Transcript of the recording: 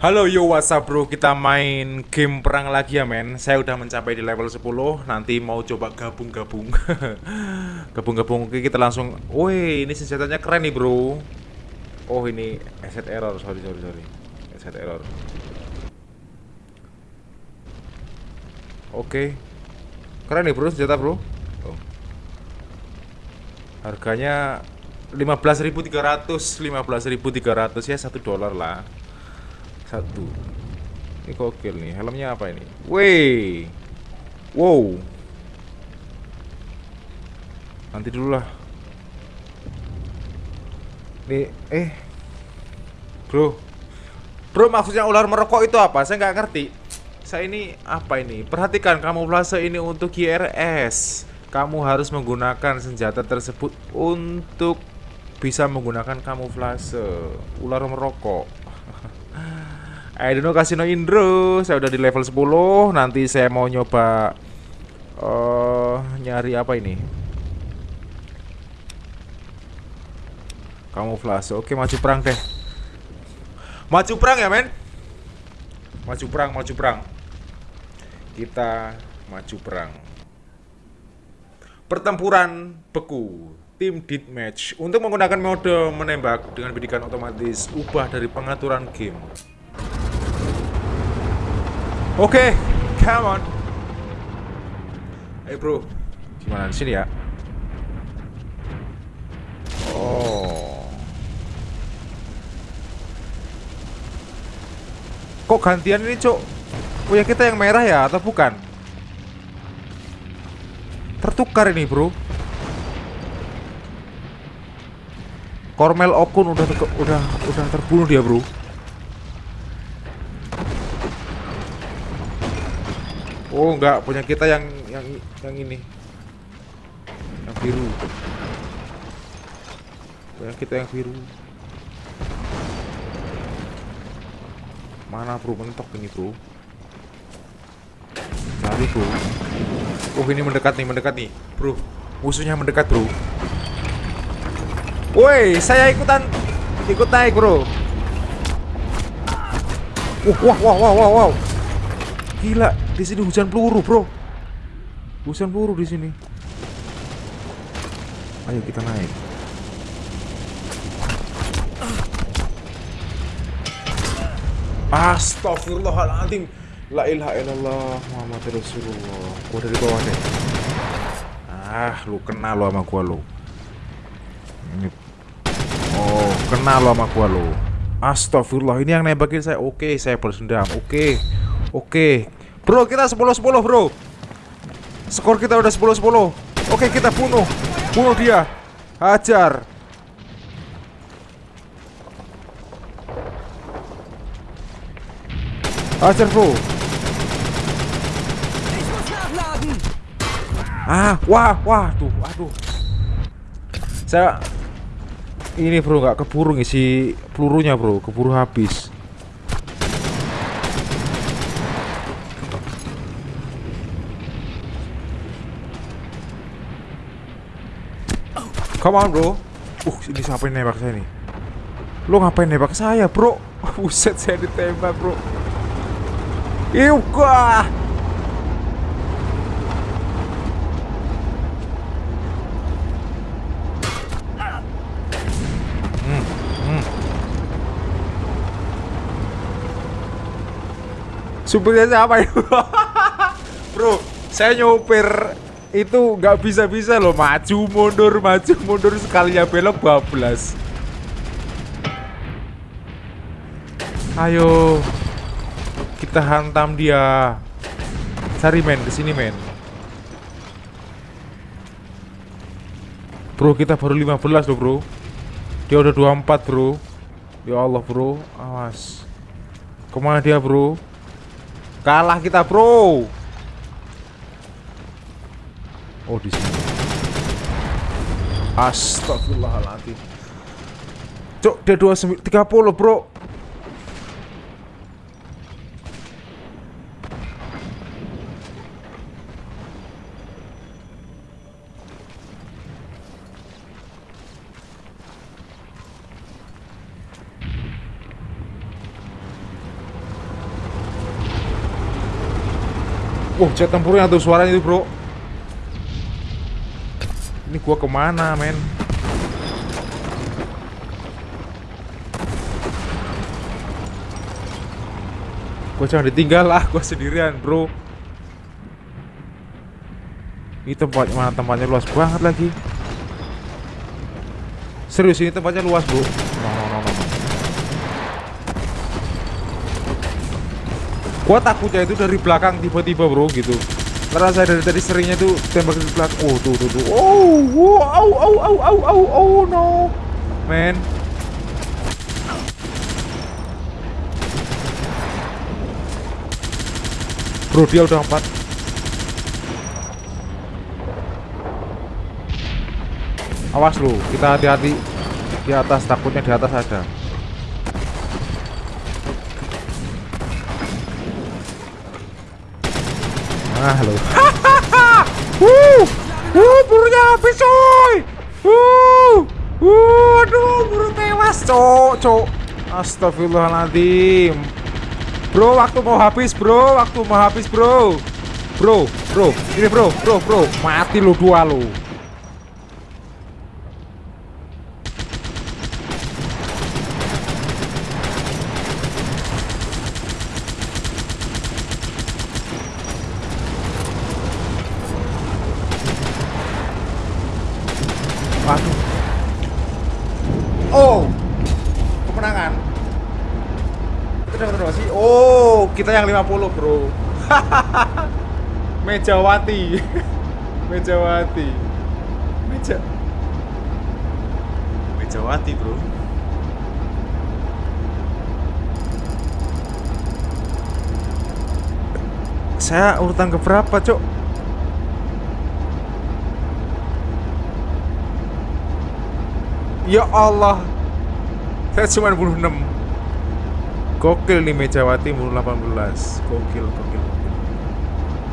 Halo yo what's up bro? Kita main game perang lagi ya men. Saya udah mencapai di level 10 Nanti mau coba gabung-gabung. Gabung-gabung Oke kita langsung. Woi ini senjatanya keren nih bro. Oh ini asset error. Sorry sorry sorry. Asset error. Oke. Keren nih bro senjata bro. Oh. Harganya 15.300 15.300 ya satu dolar lah satu. Ini gokil nih helmnya apa ini? Wey wow. Nanti dulu lah. Nih eh. Bro. Bro maksudnya ular merokok itu apa? Saya nggak ngerti. Saya ini apa ini? Perhatikan kamu kamuflase ini untuk GRS kamu harus menggunakan senjata tersebut untuk bisa menggunakan kamuflase. Ular merokok I don't know Casino Indro Saya udah di level 10 Nanti saya mau nyoba uh, Nyari apa ini? Kamuflase. Oke maju perang deh. Maju perang ya men? Maju perang, maju perang. Kita maju perang. Pertempuran beku Tim Deathmatch Untuk menggunakan mode menembak dengan bidikan otomatis Ubah dari pengaturan game Oke, okay, come on. Eh hey bro, gimana sini ya? Oh. Kok gantian ini, Cok? Punya kita yang merah ya atau bukan? Tertukar ini, Bro. Kormel Okun udah udah udah terbunuh dia, Bro. Oh enggak, punya kita yang yang yang ini. Yang biru. Punya kita yang biru. Mana bro mentok ini bro? Cari bro. Oh ini mendekat nih, mendekat nih, bro. Musuhnya mendekat bro. Woi, saya ikutan ikut naik bro. Uh, wah, wah, wah, wah, wow. Gila, di sini hujan peluru, Bro. Hujan peluru di sini. Ayo kita naik. Astagfirullahaladzim La ilaha illallah Muhammad Rasulullah Gua dari bawah deh Ah lu kenal lo sama gua lo Ini. Oh kenal lo sama gua lo. Astagfirullah ini yang nembakin saya. Oke saya bersendam Oke Oke. Bro, kita 10-10 bro. Skor kita udah 10-10 Oke, kita bunuh. Bunuh dia. Hajar. Hajar bro. Ah, wah, wah, tuh, aduh. Saya Ini bro, nggak keburu ngisi pelurunya bro. Keburu habis. Come on bro. Uh ini siapa yang nembak saya nih? Lo ngapain nembak saya bro? Buset saya ditembak bro. Iuka Supirnya siapa itu? Bro, saya nyopir itu nggak bisa-bisa loh maju mundur maju mundur sekalinya belok bablas. Ayo kita hantam dia. Cari men ke sini men. Bro kita baru 15 loh bro. Dia udah 24 bro. Ya Allah bro. Awas. Ke mana dia bro kalah kita bro Oh di sini. Astagfirullahaladzim. Cok, dia 29 30, Bro. Wah, jet tempurnya tuh suaranya itu, bro. Ini gua ke mana, men? Gua jangan ditinggal lah, gua sendirian, bro. Ini tempatnya mana tempatnya luas banget lagi. Serius ini tempatnya luas, bro. No, no, no, no. Gua takutnya itu dari belakang tiba-tiba, bro, gitu. Karena saya dari tadi seringnya tuh tembak dari belakang. Oh, tuh, tuh, tuh. Oh, wow, au, au, au, au, au, oh, no. Man. Bro, dia udah empat. Awas lu, kita hati-hati di atas, takutnya di atas ada. Ah lo. Wuh, wuh, burunya habis coy. Wuh, wuh, aduh, buru tewas, cok, cok. Astagfirullahaladzim. Bro, waktu mau habis, bro, waktu mau habis, bro. Bro, bro, ini bro, bro, bro, mati lu dua lu. Waduh. Oh. Kemenangan. Kita dapat sih? Oh, kita yang 50, Bro. Mejawati. Mejawati. Meja Mejawati, Bro. Saya urutan ke berapa, Cok? Ya Allah. Saya cuma bunuh 6 Gokil nih Mejawati bunuh 18 Gokil, gokil